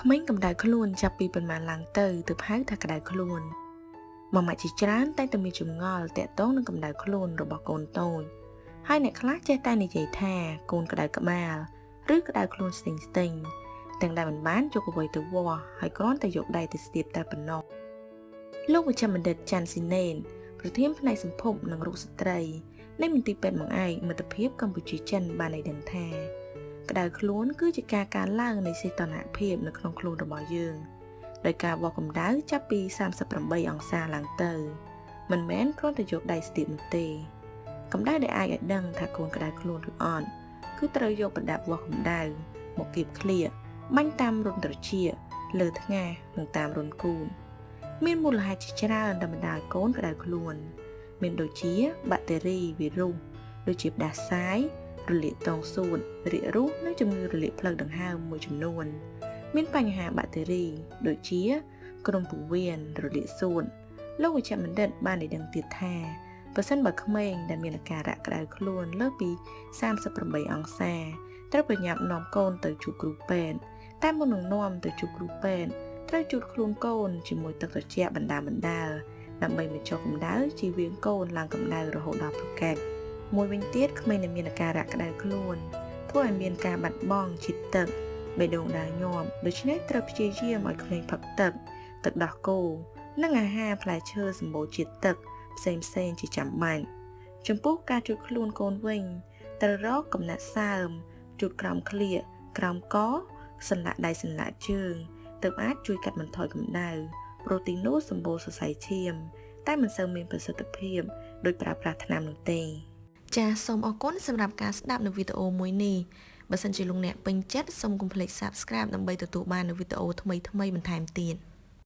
ក្មេងកម្ដៅខ្លួនចាប់ពីប៉ុន្មានឡើងទៅទើបហៅថាក្ដៅខ្លួនមកម៉ាក់ជាច្រើនតែងតែមានចម្ងល់តាក់ទងនឹងកម្ដៅខ្លួនរបស់កូនតូចហើយអ្នកខ្លះចេះតែនិយាយថាកូនក្ដៅក្បាលឬក្ដៅខ្លួនស្ទិញស្ទិញទាំងដែលមិនបានយកអ្វីទៅវាស់ហើយគ្រាន់តែយកដៃទៅស្ទាបតែប៉ុណ្ណោះលោកវិជ្ជបណ្ឌិតចាន់ស៊ីណេនប្រធានផ្នែកសម្ភពនិងរូបស្ត្រីនៃមន្ទីរពេទ្យបង្អែកមិត្តភាពកម្ពុជាចិនបានឲ្យដឹងថា ក្តៅខ្លួនគឺជាការកើនឡើងនៃសីតុណ្ហភាពនៅក្នុងខ្លួនរបស់យើងដោយការវាស់កម្ដៅចាប់ពី38អង្សាឡើងទៅមិនមែនគ្រាន់តែយកដៃស្ទាបនោះទេកម្ដៅដែលអាចឲ្យដឹងថាកូនក្តៅខ្លួនឬអត់គឺត្រូវយកប្រដាប់វាស់កម្ដៅមកគៀបឃ្លៀបាញ់តាមរុនត្រចៀកលើថ្ងាសនិងតាមរុនគូនមានមូលហេតុជាច្រើនដែលបណ្ដាលកូនក្តៅខ្លួន មានដូចជាបាក់តេរីវីរុសដូចជាផ្ដាសាយ រលាកតងសួតរាគរូសនិងជំងឺរលាកផ្លូវដង្ហើមមួយចំនួន មានបញ្ហាបាក់តេរី ដូចជា ក្រុមពោះវៀនរលាកសួតលោកវិជ្ជបណ្ឌិតបានឲ្យដឹងទៀតថាបើសិនបើក្មេងដែលមានអាការៈក្តៅខ្លួនលើសពី38អង្សាត្រូវប្រញាប់នាំកូនទៅជួបគ្រូពេទ្យតែមុននឹងនាំទៅជួបគ្រូពេទ្យត្រូវជូតខ្លួនកូនជាមួយទឹកត្រជាក់បណ្ដាបណ្ដាដើម្បីបញ្ចុះកម្ដៅជីវៀងកូនឡើងកម្ដៅរហូតដល់ប្រកែក មួយវិញទៀតក្មេងដែលមានអាការៈក្តៅខ្លួនធ្វើឲ្យមានការបាត់បង់ជាតិទឹកបេះដូងដើរញាប់ដូច្នេះត្រូវព្យាយាមឲ្យក្មេងផឹកទឹក ទឹកដោះគោនិងអាហារផ្លែឈើសម្បូរជាតិទឹកផ្សេងផ្សេងជាចាំបាច់ចំពោះការជួយខ្លួនកូនវិញត្រូវរកកំណាត់សើមជូតក្រោមក្លៀកក្រោមកសន្លាក់ដៃសន្លាក់ជើងទើបអាចជួយកាត់បន្ថយកម្ដៅប្រូតេអ៊ីននោះសម្បូរសរសៃឈាម តែមិនសូវមានប្រសិទ្ធភាព ដោយប្រើប្រាស់ថ្នាំនោះទេ ចាសសូមអរគុណសម្រាប់ការស្ដាប់នៅវីដេអូមួយនេះបើសិនជាលោកអ្នកពេញចិត្តសូមកុំភ្លេច Subscribe ដើម្បីទទួលបាននូវវីដេអូថ្មីៗបន្ថែមទៀត